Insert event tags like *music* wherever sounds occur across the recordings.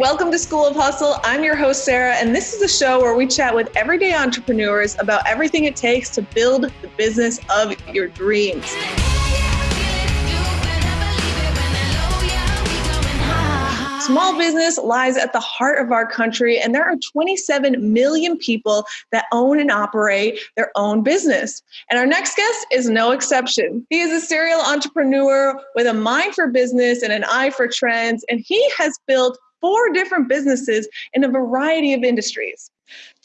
Welcome to School of Hustle. I'm your host, Sarah, and this is a show where we chat with everyday entrepreneurs about everything it takes to build the business of your dreams. Small business lies at the heart of our country, and there are 27 million people that own and operate their own business. And our next guest is no exception. He is a serial entrepreneur with a mind for business and an eye for trends, and he has built four different businesses in a variety of industries.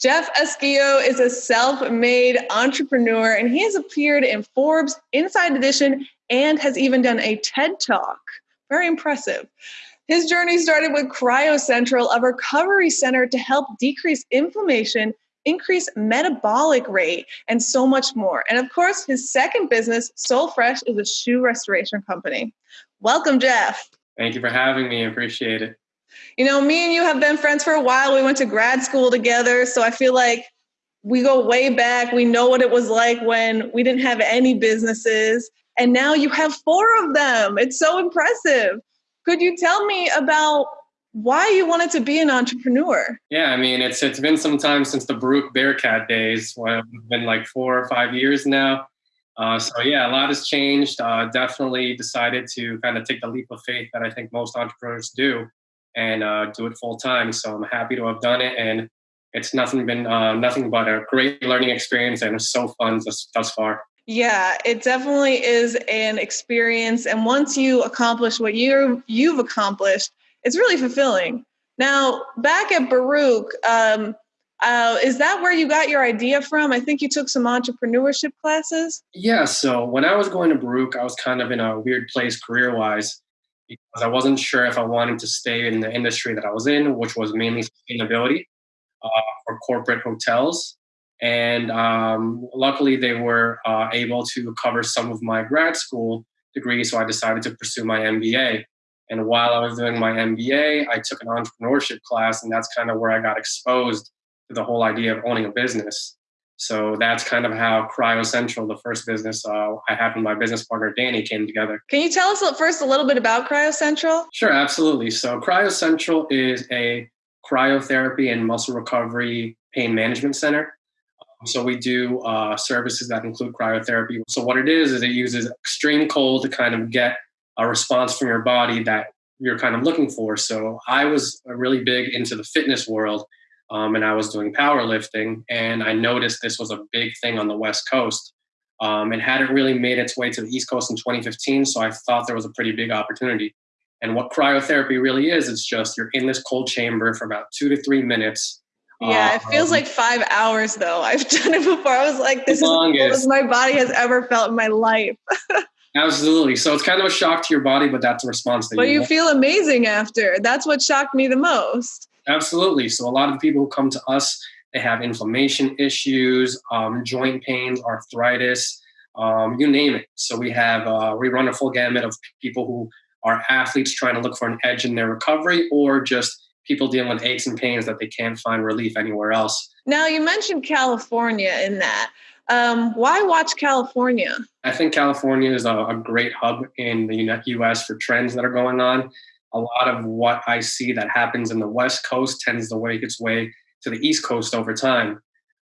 Jeff Esquio is a self made entrepreneur, and he has appeared in Forbes Inside Edition and has even done a TED Talk. Very impressive. His journey started with Cryo Central, a recovery center to help decrease inflammation, increase metabolic rate, and so much more. And of course, his second business, Sole Fresh, is a shoe restoration company. Welcome, Jeff. Thank you for having me. I appreciate it. You know, me and you have been friends for a while. We went to grad school together. So I feel like we go way back. We know what it was like when we didn't have any businesses. And now you have four of them. It's so impressive. Could you tell me about why you wanted to be an entrepreneur? Yeah, I mean, it's it's been some time since the Baruch Bearcat days. Well, it's been like four or five years now. Uh, so yeah, a lot has changed. Uh, definitely decided to kind of take the leap of faith that I think most entrepreneurs do, and uh, do it full time. So I'm happy to have done it, and it's nothing been uh, nothing but a great learning experience, and it's so fun thus, thus far. Yeah, it definitely is an experience. And once you accomplish what you you've accomplished, it's really fulfilling. Now, back at Baruch, um, uh, is that where you got your idea from? I think you took some entrepreneurship classes. Yeah. So when I was going to Baruch, I was kind of in a weird place career wise because I wasn't sure if I wanted to stay in the industry that I was in, which was mainly sustainability uh, corporate hotels and um, luckily, they were uh, able to cover some of my grad school degree. So I decided to pursue my MBA. And while I was doing my MBA, I took an entrepreneurship class, and that's kind of where I got exposed to the whole idea of owning a business. So that's kind of how Cryo Central, the first business uh, I have with my business partner Danny, came together. Can you tell us first a little bit about Cryo Central? Sure, absolutely. So Cryo Central is a cryotherapy and muscle recovery pain management center. So we do uh, services that include cryotherapy. So what it is is it uses extreme cold to kind of get a response from your body that you're kind of looking for. So I was really big into the fitness world, um, and I was doing powerlifting, and I noticed this was a big thing on the West Coast. Um, it hadn't really made its way to the East Coast in 2015, so I thought there was a pretty big opportunity. And what cryotherapy really is, it's just you're in this cold chamber for about two to three minutes yeah, it feels um, like five hours though. *laughs* I've done it before. I was like, this is the as my body has ever felt in my life. *laughs* Absolutely. So it's kind of a shock to your body, but that's a response. That but you, you feel amazing after. That's what shocked me the most. Absolutely. So a lot of the people who come to us, they have inflammation issues, um, joint pains, arthritis, um, you name it. So we have uh, we run a full gamut of people who are athletes trying to look for an edge in their recovery, or just people dealing with aches and pains that they can't find relief anywhere else. Now, you mentioned California in that. Um, why watch California? I think California is a, a, great hub in the US for trends that are going on. A lot of what I see that happens in the West Coast tends to make its way to the East Coast over time.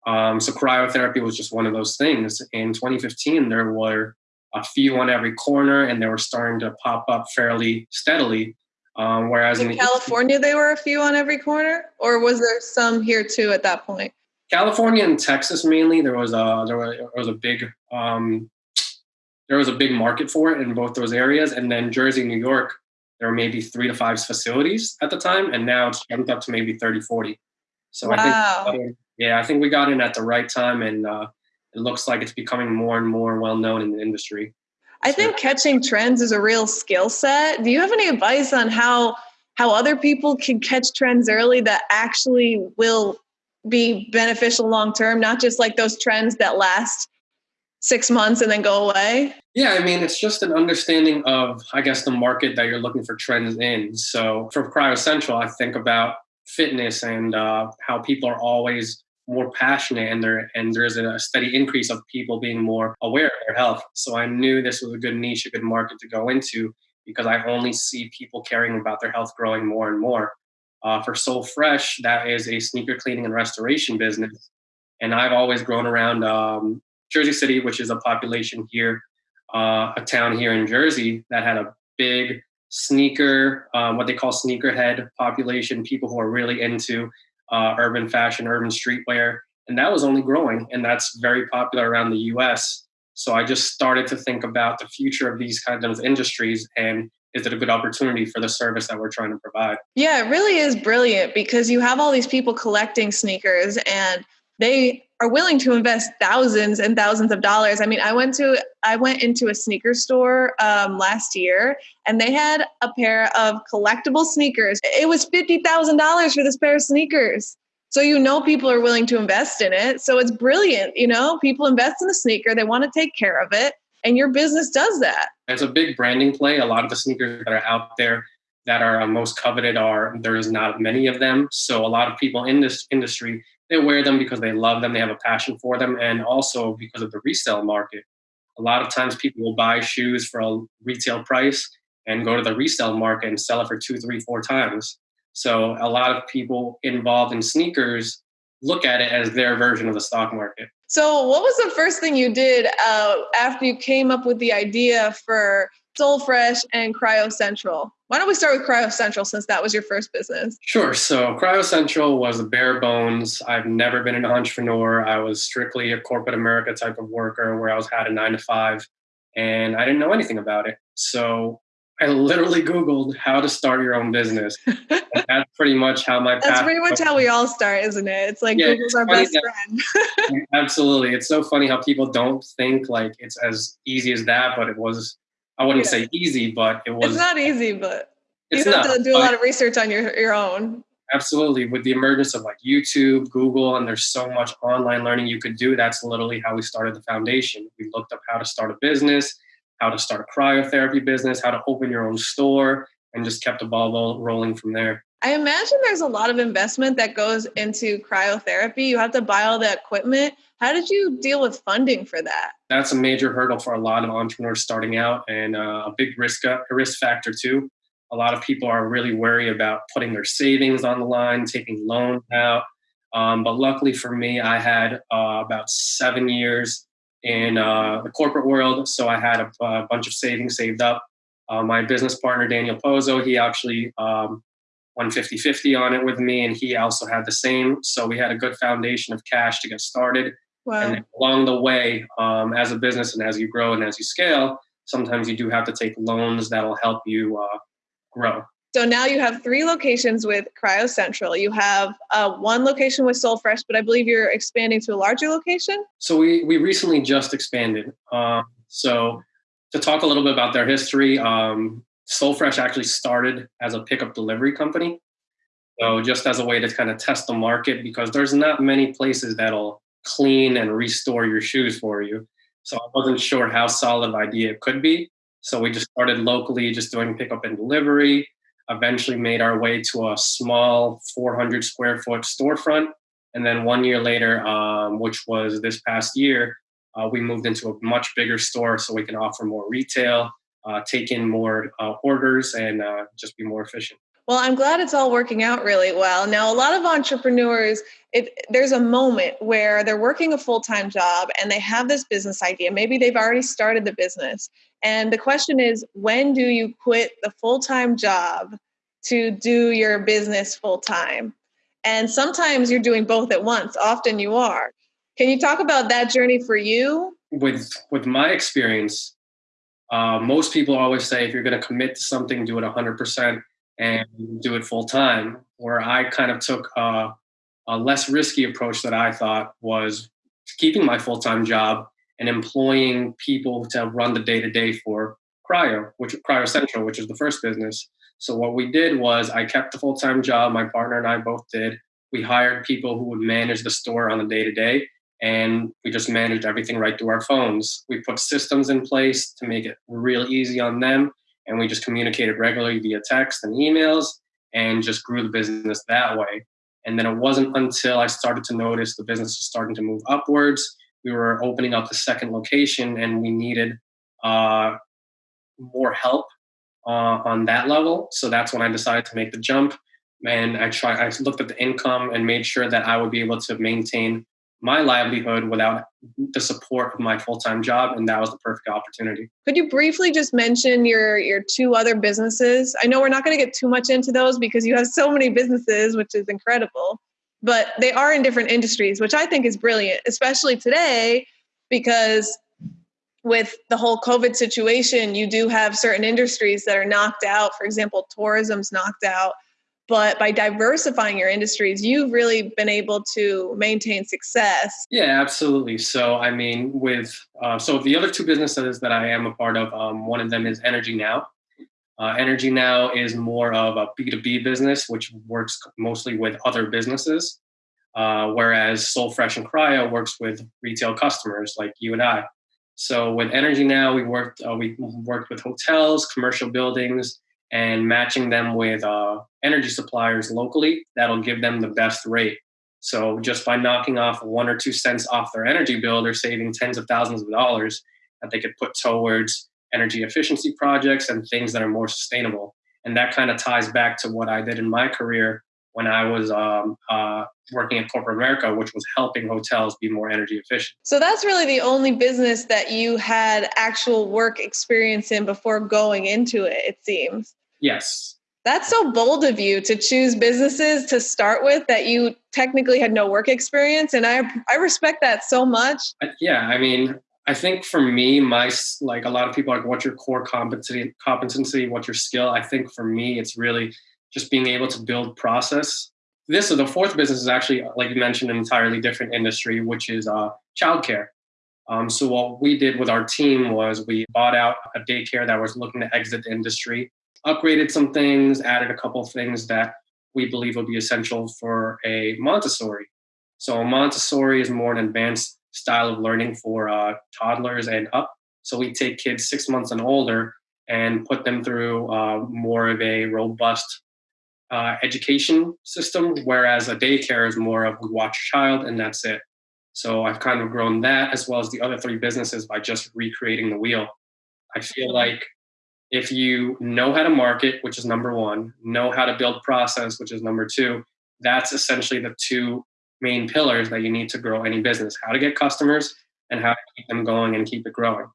Um, so cryotherapy was just one of those things. In 2015, there were a few on every corner, and they were starting to pop up fairly steadily. Um, whereas in, in California, they were a few on every corner, or was there some here too at that point? California and Texas mainly. There was a there was, there was a big um, there was a big market for it in both those areas, and then Jersey, New York, there were maybe three to five facilities at the time, and now it's jumped up to maybe 30, 40. So wow. I think, yeah, I think we got in at the right time, and uh, it looks like it's becoming more and more well known in the industry. I think catching trends is a real skill set. Do you have any advice on how how other people can catch trends early that actually will be beneficial long term, not just like those trends that last six months and then go away? Yeah, I mean, it's just an understanding of, I guess, the market that you're looking for trends in. So for Cryo Central, I think about fitness and uh, how people are always more passionate and there and there's a steady increase of people being more aware of their health. So I knew this was a good niche, a good market to go into because I only see people caring about their health growing more and more. Uh, for Sole Fresh, that is a sneaker cleaning and restoration business. And I've always grown around um, Jersey City, which is a population here, uh, a town here in Jersey that had a big sneaker, um, what they call sneakerhead population, people who are really into uh, urban fashion, urban streetwear. And that was only growing, and that's very popular around the US. So I just started to think about the future of these kinds of industries and is it a good opportunity for the service that we're trying to provide? Yeah, it really is brilliant because you have all these people collecting sneakers and they are willing to invest thousands and thousands of dollars. I mean, I went to I went into a sneaker store um, last year, and they had a pair of collectible sneakers. It was fifty thousand dollars for this pair of sneakers. So you know people are willing to invest in it. So it's brilliant. You know, people invest in the sneaker. They want to take care of it, and your business does that. It's a big branding play. A lot of the sneakers that are out there that are most coveted are there is not many of them. So a lot of people in this industry they wear them because they love them, they have a passion for them, and also because of the resale market. A lot of times people will buy shoes for a retail price and go to the resale market and sell it for two, three, four times. So a lot of people involved in sneakers look at it as their version of the stock market. So, what was the first thing you did uh, after you came up with the idea for Sole Fresh and Cryo Central? Why don't we start with Cryo Central since that was your first business? Sure. So Cryo Central was a bare bones. I've never been an entrepreneur. I was strictly a corporate America type of worker where I was had a nine to five and I didn't know anything about it. So I literally Googled how to start your own business. *laughs* that's pretty much how my That's pretty much how we all start, isn't it? It's like yeah, Google's it's our best that, friend. *laughs* absolutely. It's so funny how people don't think like it's as easy as that, but it was I wouldn't yeah. say easy, but it was. It's not easy, but you have not, to do a lot of research on your your own. Absolutely, with the emergence of like YouTube, Google, and there's so much online learning you could do. That's literally how we started the foundation. We looked up how to start a business, how to start a cryotherapy business, how to open your own store, and just kept the ball rolling from there. I imagine there's a lot of investment that goes into cryotherapy. You have to buy all the equipment. How did you deal with funding for that? That's a major hurdle for a lot of entrepreneurs starting out, and uh, a big risk a risk factor too. A lot of people are really worried about putting their savings on the line, taking loans out. Um, but luckily for me, I had uh, about seven years in uh, the corporate world, so I had a, a bunch of savings saved up. Uh, my business partner Daniel Pozo, he actually um, won 50 50 on it with me, and he also had the same. So we had a good foundation of cash to get started. Wow. And along the way, um, as a business and as you grow and as you scale, sometimes you do have to take loans that'll help you uh, grow. So now you have three locations with Cryo Central. You have uh, one location with Sole Fresh, but I believe you're expanding to a larger location. So we we recently just expanded. Um, so to talk a little bit about their history, um, Sole Fresh actually started as a pickup delivery company. So just as a way to kind of test the market, because there's not many places that'll clean and restore your shoes for you. So I wasn't sure how solid of idea it could be. So we just started locally, just doing pickup and delivery. Eventually made our way to a small 400 square foot storefront. And then one year later, um, which was this past year, uh, we moved into a much bigger store so we can offer more retail, take in more uh, orders, and uh, just be more efficient. Well, I'm glad it's all working out really well. Now, a lot of entrepreneurs, if there's a moment where they're working a full-time job and they have this business idea, maybe they've already started the business. And the question is, when do you quit the full-time job to do your business full-time? And sometimes you're doing both at once. Often you are. Can you talk about that journey for you? With with my experience, uh, most people always say if you're going to commit to something, do it 100% and do it full time. Where I kind of took a, a less risky approach that I thought was keeping my full time job and employing people to run the day to day for Cryo, which Cryo Central, which is the first business. So what we did was I kept the full time job. My partner and I both did. We hired people who would manage the store on the day to day, and we just managed everything right through our phones. We put systems in place to make it real easy on them and we just communicated regularly via text and emails and just grew the business that way. And then it wasn't until I started to notice the business was starting to move upwards. We were opening up the second location and we needed uh, more help uh, on that level. So that's when I decided to make the jump. and I tried, I looked at the income and made sure that I would be able to maintain my livelihood without the support of my full-time job and that was the perfect opportunity. Could you briefly just mention your your two other businesses? I know we're not going to get too much into those because you have so many businesses which is incredible but they are in different industries which i think is brilliant especially today because with the whole covid situation you do have certain industries that are knocked out. For example tourism's knocked out but by diversifying your industries you've really been able to maintain success. Yeah absolutely. So i mean with uh, so the other two businesses that i am a part of um, one of them is energy now. Uh, energy now is more of a b2b business which works mostly with other businesses uh, whereas sole fresh and cryo works with retail customers like you and i. So with energy now we worked uh, we worked with hotels commercial buildings and matching them with uh, energy suppliers locally that'll give them the best rate. So just by knocking off one or two cents off their energy bill, they're saving tens of thousands of dollars that they could put towards energy efficiency projects and things that are more sustainable. And that kind of ties back to what I did in my career when I was um, uh, working at corporate America, which was helping hotels be more energy efficient. So that's really the only business that you had actual work experience in before going into it, it seems. Yes. That's so bold of you to choose businesses to start with that you technically had no work experience. And I, I respect that so much. Yeah. I mean, I think for me, my like a lot of people like, what's your core competency? Competency? What's your skill? I think for me, it's really just being able to build process. This or the fourth business is actually, like you mentioned, an entirely different industry, which is uh, childcare. Um, so what we did with our team was we bought out a daycare that was looking to exit the industry upgraded some things, added a couple things that we believe will be essential for a Montessori. So Montessori is more an advanced style of learning for uh, toddlers and up. So we take kids six months and older and put them through uh, more of a robust uh, education system, whereas a daycare is more of we watch a child and that's it. So I've kind of grown that as well as the other three businesses by just recreating the wheel. I feel like if you know how to market, which is number one, know how to build process, which is number two, that's essentially the two main pillars that you need to grow any business how to get customers and how to keep them going and keep it growing.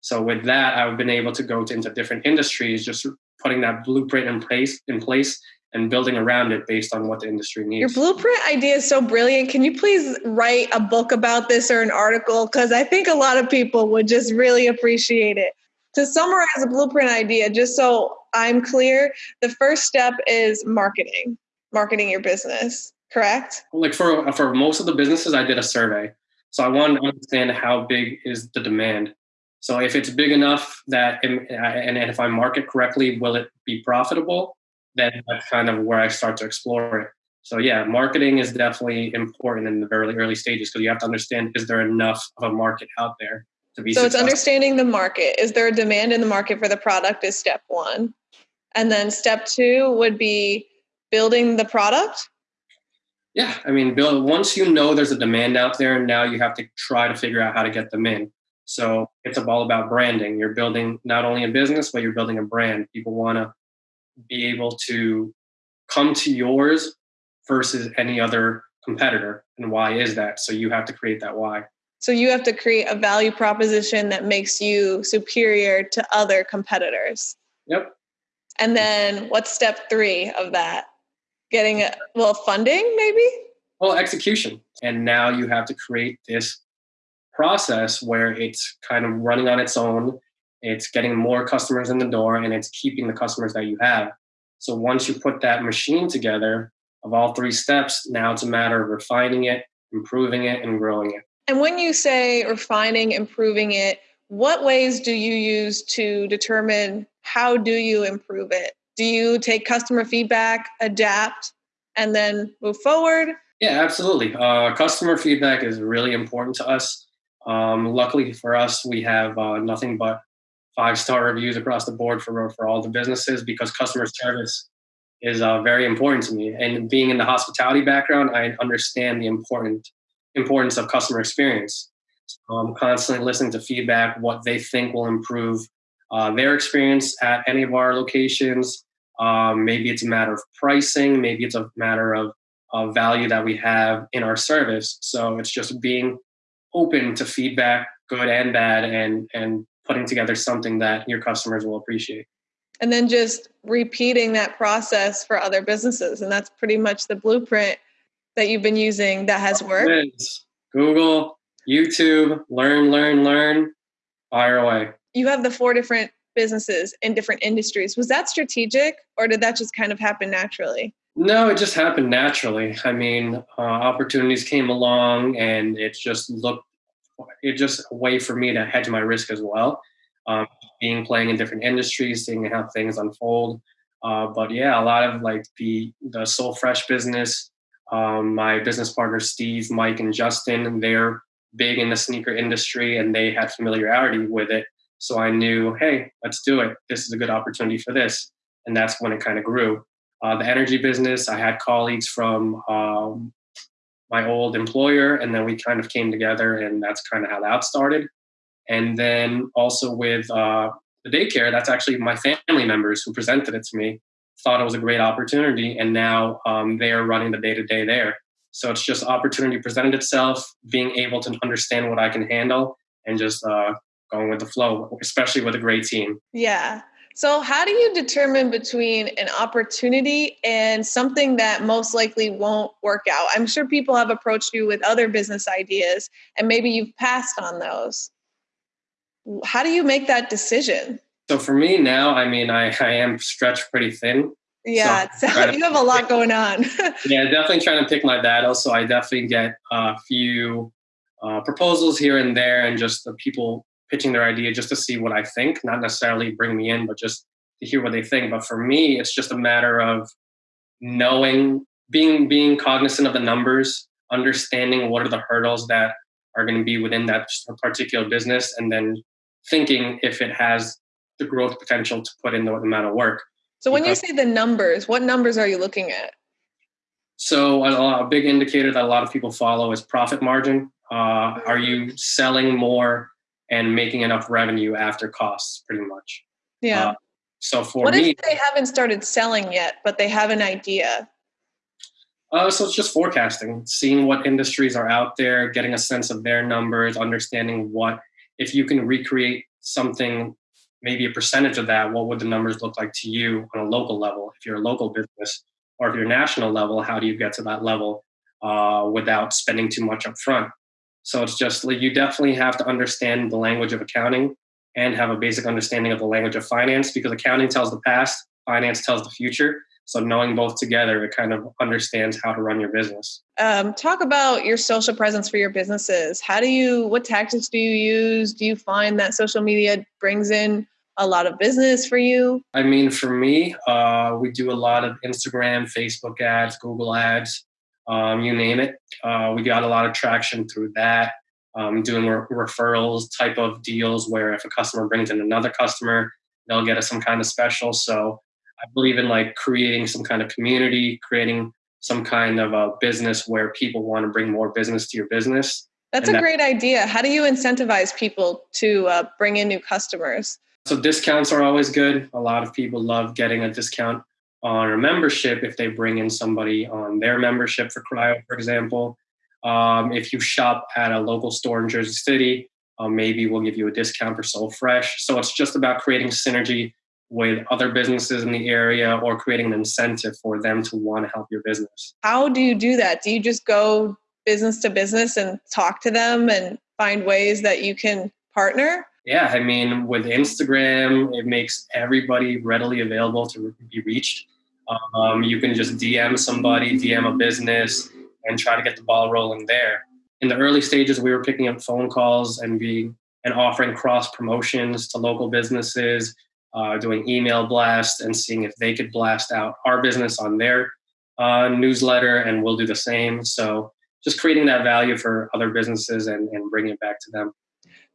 So with that, I've been able to go to, into different industries, just putting that blueprint in place in place and building around it based on what the industry needs. Your blueprint idea is so brilliant. Can you please write a book about this or an article? Because I think a lot of people would just really appreciate it to summarize a blueprint idea, just so I'm clear, the first step is marketing, marketing your business, correct? Like for for most of the businesses, I did a survey, so I wanted to understand how big is the demand. So if it's big enough that, and, and if I market correctly, will it be profitable? Then that's kind of where I start to explore it. So yeah, marketing is definitely important in the very early stages because you have to understand is there enough of a market out there to be so successful. it's understanding the market. Is there a demand in the market for the product is step one. And then step two would be building the product? Yeah i mean build once you know there's a demand out there and now you have to try to figure out how to get them in. So it's all about branding. You're building not only a business but you're building a brand. People want to be able to come to yours versus any other competitor. And why is that? So you have to create that why so you have to create a value proposition that makes you superior to other competitors. Yep. And then what's step three of that? Getting a well funding maybe? Well, execution. And now you have to create this process where it's kind of running on its own. It's getting more customers in the door and it's keeping the customers that you have. So once you put that machine together of all three steps, now it's a matter of refining it, improving it, and growing it. And when you say refining, improving it, what ways do you use to determine how do you improve it? Do you take customer feedback, adapt, and then move forward? Yeah, absolutely. Uh, customer feedback is really important to us. Um, luckily for us, we have uh, nothing but five star reviews across the board for for all the businesses because customer service is uh, very important to me. And being in the hospitality background, I understand the important importance of customer experience. So I'm constantly listening to feedback, what they think will improve uh, their experience at any of our locations, Um, maybe it's a matter of pricing. Maybe it's a matter of, of value that we have in our service. So it's just being open to feedback, good and bad, and and putting together something that your customers will appreciate. And then just repeating that process for other businesses, and that's pretty much the blueprint that you've been using that has worked. Google, YouTube, learn, learn, learn, fire away. You have the four different businesses in different industries. Was that strategic or did that just kind of happen naturally? No, it just happened naturally. I mean, uh, opportunities came along and it just looked, it just a way for me to hedge my risk as well. Um, being playing in different industries, seeing how things unfold. Uh, but yeah, a lot of like the the Sole Fresh business, um, my business partners Steve, Mike, and Justin, they're big in the sneaker industry and they had familiarity with it. So I knew, hey, let's do it. This is a good opportunity for this. And that's when it kind of grew. Uh, the energy business, I had colleagues from um, my old employer, and then we kind of came together, and that's kind of how that started. And then also with uh, the daycare, that's actually my family members who presented it to me, thought it was a great opportunity, and now um, they are running the day to day there. So it's just opportunity presented itself, being able to understand what I can handle, and just uh, going with the flow, especially with a great team. Yeah. So, how do you determine between an opportunity and something that most likely won't work out? I'm sure people have approached you with other business ideas and maybe you've passed on those. How do you make that decision? So, for me now, I mean, I, I am stretched pretty thin. Yeah, so so *laughs* you have a lot going on. *laughs* yeah, definitely trying to pick my battles. So, I definitely get a few uh, proposals here and there, and just the people pitching their idea just to see what I think, not necessarily bring me in, but just to hear what they think. But for me, it's just a matter of knowing, being being cognizant of the numbers, understanding what are the hurdles that are going to be within that particular business, and then thinking if it has the growth potential to put in the amount of work. So when because, you say the numbers, what numbers are you looking at? So a, a big indicator that a lot of people follow is profit margin. Uh, are you selling more and making enough revenue after costs, pretty much. Yeah. Uh, so for what me, if they haven't started selling yet, but they have an idea? Uh, so it's just forecasting, seeing what industries are out there, getting a sense of their numbers, understanding what if you can recreate something, maybe a percentage of that, what would the numbers look like to you on a local level? If you're a local business, or if you're national level, how do you get to that level uh, without spending too much up front? So it's just like you definitely have to understand the language of accounting and have a basic understanding of the language of finance because accounting tells the past, finance tells the future. So knowing both together, it kind of understands how to run your business. Um, talk about your social presence for your businesses. How do you? What tactics do you use? Do you find that social media brings in a lot of business for you? I mean, for me, uh, we do a lot of Instagram, Facebook ads, Google ads um, you name it. Uh, we got a lot of traction through that. Um, doing re- referrals type of deals where if a customer brings in another customer, they'll get us some kind of special. So I believe in like creating some kind of community, creating some kind of a business where people want to bring more business to your business. That's and a that, great idea. How do you incentivize people to uh, bring in new customers? So discounts are always good. A lot of people love getting a discount on a membership if they bring in somebody on their membership for cryo, for example. Um, if you shop at a local store in Jersey City, um, maybe we'll give you a discount for Sole Fresh. So it's just about creating synergy with other businesses in the area or creating an incentive for them to want to help your business. How do you do that? Do you just go business to business and talk to them and find ways that you can partner? Yeah, I mean, with Instagram, it makes everybody readily available to be reached. Um, you can just DM somebody, DM a business, and try to get the ball rolling there. In the early stages, we were picking up phone calls and being and offering cross promotions to local businesses, uh, doing email blasts and seeing if they could blast out our business on their uh, newsletter, and we'll do the same. So just creating that value for other businesses and, and bringing it back to them.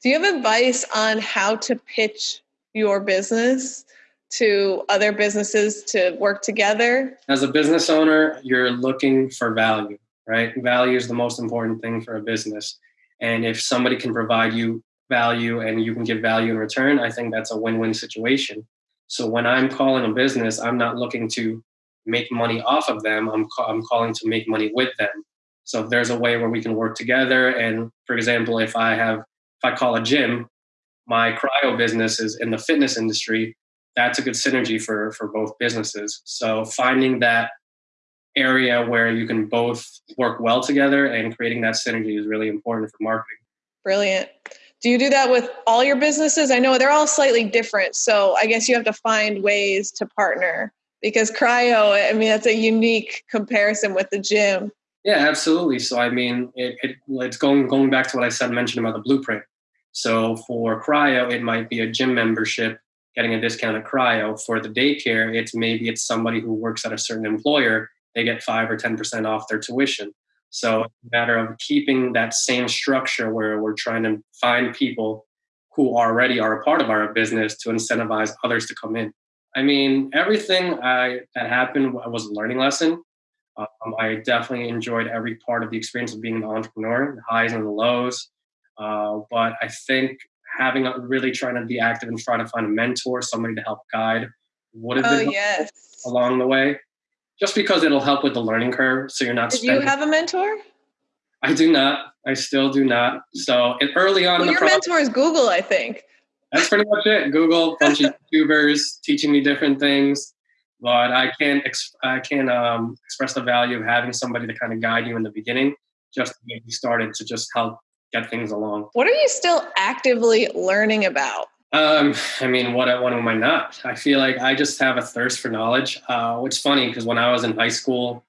Do you have advice on how to pitch your business to other businesses to work together? As a business owner, you're looking for value, right? Value is the most important thing for a business. And if somebody can provide you value and you can give value in return, I think that's a win win situation. So when I'm calling a business, I'm not looking to make money off of them. I'm, ca- I'm calling to make money with them. So if there's a way where we can work together, and for example, if I have, if I call a gym, my cryo business is in the fitness industry, that's a good synergy for for both businesses. So finding that area where you can both work well together and creating that synergy is really important for marketing. Brilliant. Do you do that with all your businesses? I know they're all slightly different, so I guess you have to find ways to partner because cryo, I mean, that's a unique comparison with the gym. Yeah, absolutely. So I mean, it, it, it's going going back to what I said mentioned about the blueprint. So for cryo, it might be a gym membership getting a discount at cryo. For the daycare, it's maybe it's somebody who works at a certain employer, they get five or ten percent off their tuition. So it's a matter of keeping that same structure where we're trying to find people who already are a part of our business to incentivize others to come in. I mean, everything I, that happened was a learning lesson. Um, I definitely enjoyed every part of the experience of being an entrepreneur, the highs and the lows. Uh, but I think having a, really trying to be active and trying to find a mentor, somebody to help guide, would have Oh been yes. along the way. Just because it'll help with the learning curve, so you're not. Did spending, you have a mentor? I do not. I still do not. So it, early on Well, in the your process, mentor is Google, I think. that's pretty much it. Google, *laughs* bunch of YouTubers teaching me different things, but I can't ex- I can't um, express the value of having somebody to kind of guide you in the beginning, just to get you started to just help get things along. What are you still actively learning about? Um, I mean, what what am I not? I feel like I just have a thirst for knowledge. Uh, which funny because when I was in high school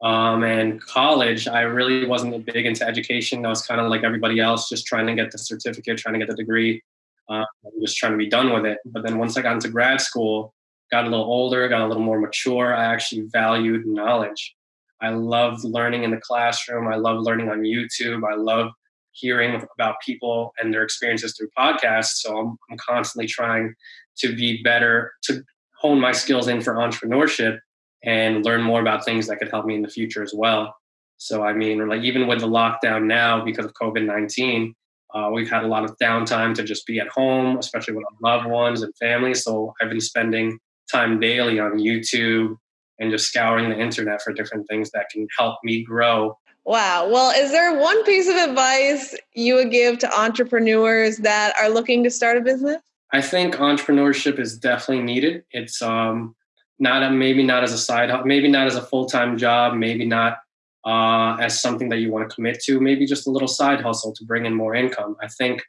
um, and college, I really wasn't big into education. I was kind of like everybody else, just trying to get the certificate, trying to get the degree, uh, just trying to be done with it. But then once I got into grad school, got a little older, got a little more mature, I actually valued knowledge. I loved learning in the classroom. I love learning on YouTube. I love hearing about people and their experiences through podcasts. So I'm, I'm constantly trying to be better, to hone my skills in for entrepreneurship and learn more about things that could help me in the future as well. So I mean, like even with the lockdown now because of COVID nineteen, uh, we've had a lot of downtime to just be at home, especially with our loved ones and family. So I've been spending time daily on YouTube and just scouring the internet for different things that can help me grow Wow. Well, is there one piece of advice you would give to entrepreneurs that are looking to start a business? I think entrepreneurship is definitely needed. It's um, not a, maybe not as a side, hustle, maybe not as a full time job, maybe not uh, as something that you want to commit to, maybe just a little side hustle to bring in more income. I think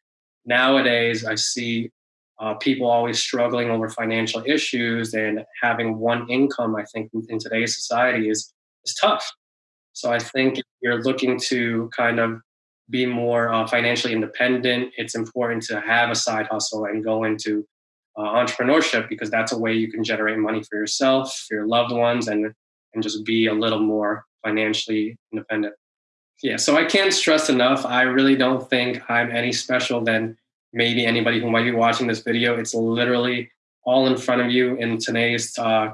nowadays I see uh, people always struggling over financial issues and having one income. I think in today's society is is tough. So I think if you're looking to kind of be more uh, financially independent, it's important to have a side hustle and go into uh, entrepreneurship because that's a way you can generate money for yourself, for your loved ones, and and just be a little more financially independent. Yeah, so I can't stress enough. I really don't think I'm any special than maybe anybody who might be watching this video. It's literally all in front of you in today's uh,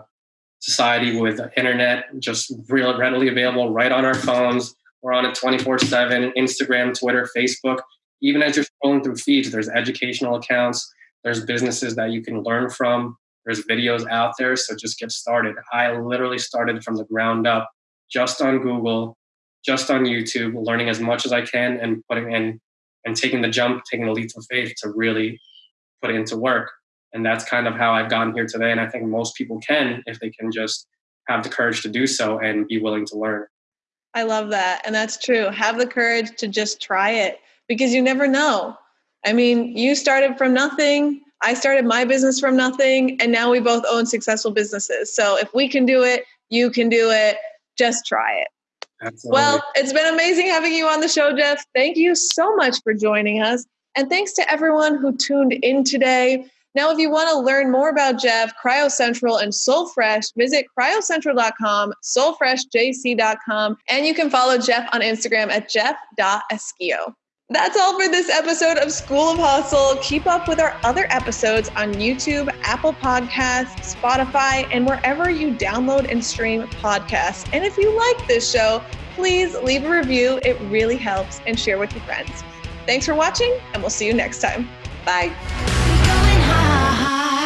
society with the internet just real readily available right on our phones. We're on it 24 7, Instagram, Twitter, Facebook. Even as you're scrolling through feeds, there's educational accounts, there's businesses that you can learn from, there's videos out there. So just get started. I literally started from the ground up just on Google, just on YouTube, learning as much as I can and putting in and taking the jump, taking the leap of faith to really put it into work. And that's kind of how I've gotten here today. And I think most people can if they can just have the courage to do so and be willing to learn. I love that. And that's true. Have the courage to just try it because you never know. I mean, you started from nothing. I started my business from nothing. And now we both own successful businesses. So if we can do it, you can do it. Just try it. Absolutely. Well, it's been amazing having you on the show, Jeff. Thank you so much for joining us. And thanks to everyone who tuned in today. Now, if you want to learn more about Jeff, Cryo Central, and Sole Fresh, visit cryocentral.com, solefreshjc.com, and you can follow Jeff on Instagram at jeff.esquio. That's all for this episode of School of Hustle. Keep up with our other episodes on YouTube, Apple Podcasts, Spotify, and wherever you download and stream podcasts. And if you like this show, please leave a review. It really helps and share with your friends. Thanks for watching, and we'll see you next time. Bye going high.